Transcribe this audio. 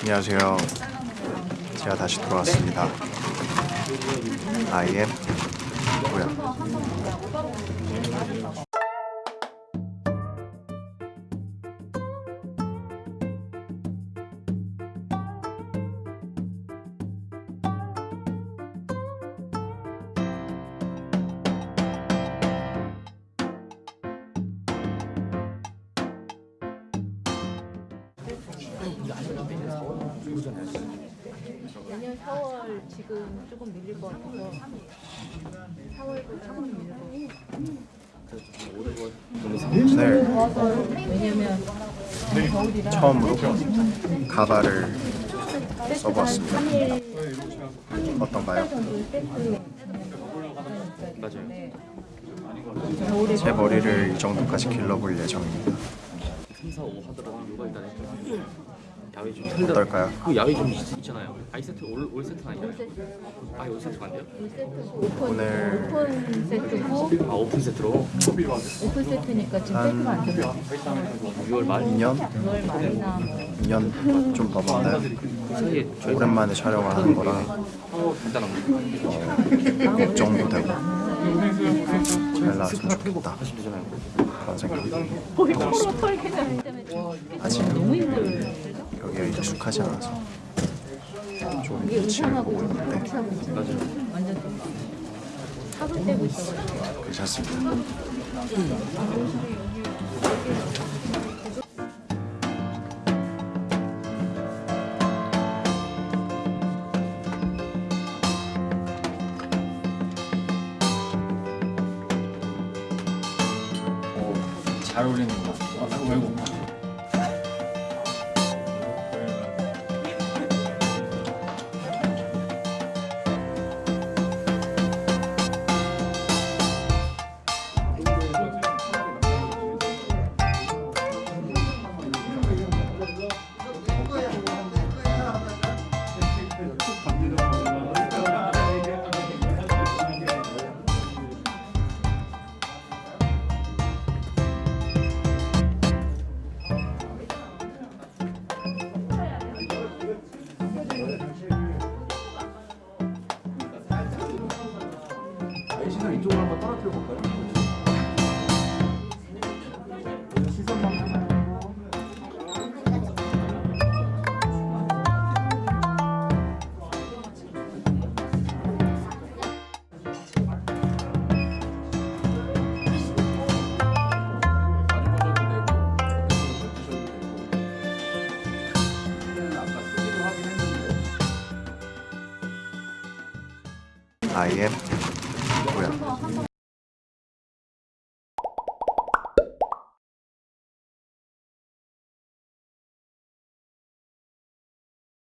안녕하세요. 제가 다시 돌아왔습니다. I am 뭐야? 내년 4월 지금 조금 밀릴 것 같아서 4월도 조금 밀릴 것 같아요. 오늘 왜냐면 겨울이라 처음으로 가발을 써보았습니다. 3일 어떤가요? 맞아요. 제 머리를 이 정도까지 길러볼 예정입니다. 3, 4, 5 하더라도 요가 일단 했죠. 야외 좀 틀다. 어떨까요? 그 야외 좀 있, 있잖아요. 아이 세트 올, 올 세트는 아니잖아요. 아예 올 세트가 안 돼요? 오픈, 오늘- 오픈 세트고 아 오픈 세트로 오픈 세트니까 지금 세트가 안 들어요. 6월 말 2년? 6월 말이나 2년 좀 넘었나요? 그 사이에 오랜만에 촬영을 하는 거라 간단한 거 걱정도 되고 잘 나왔으면 좋겠다. 그런 때문에 아직 너무 힘들어요. 익숙하지 않아서 좀 이게 눈치를 의상하고 보고 있는데 같이 하고 있어요. 맞아요. 완전 하루 떼고 있어가지고 괜찮습니다 잘 어울리는 것 같아. 아, 외국. 시선 이쪽으로 한번 떨어뜨려 볼까요? 시선만 뭐야?